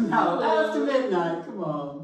No, after midnight, come on.